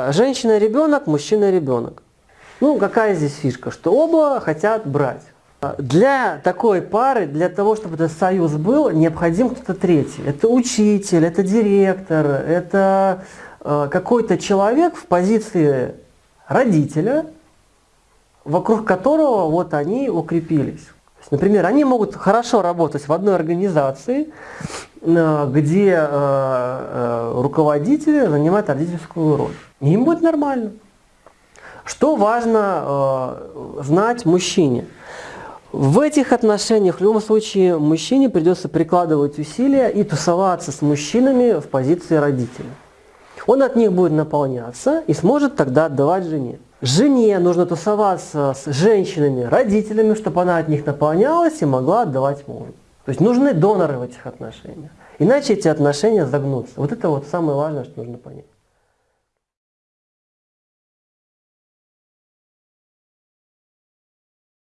Женщина и ребенок, мужчина и ребенок. Ну, какая здесь фишка? Что оба хотят брать. Для такой пары, для того, чтобы этот союз был, необходим кто-то третий. Это учитель, это директор, это э, какой-то человек в позиции родителя, вокруг которого вот они укрепились. Например, они могут хорошо работать в одной организации, э, где э, э, руководители занимают родительскую роль. Им будет нормально. Что важно знать мужчине? В этих отношениях в любом случае мужчине придется прикладывать усилия и тусоваться с мужчинами в позиции родителя. Он от них будет наполняться и сможет тогда отдавать жене. Жене нужно тусоваться с женщинами, родителями, чтобы она от них наполнялась и могла отдавать мужу. То есть нужны доноры в этих отношениях. Иначе эти отношения загнутся. Вот это вот самое важное, что нужно понять.